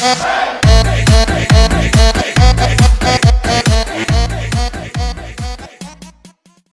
Hey!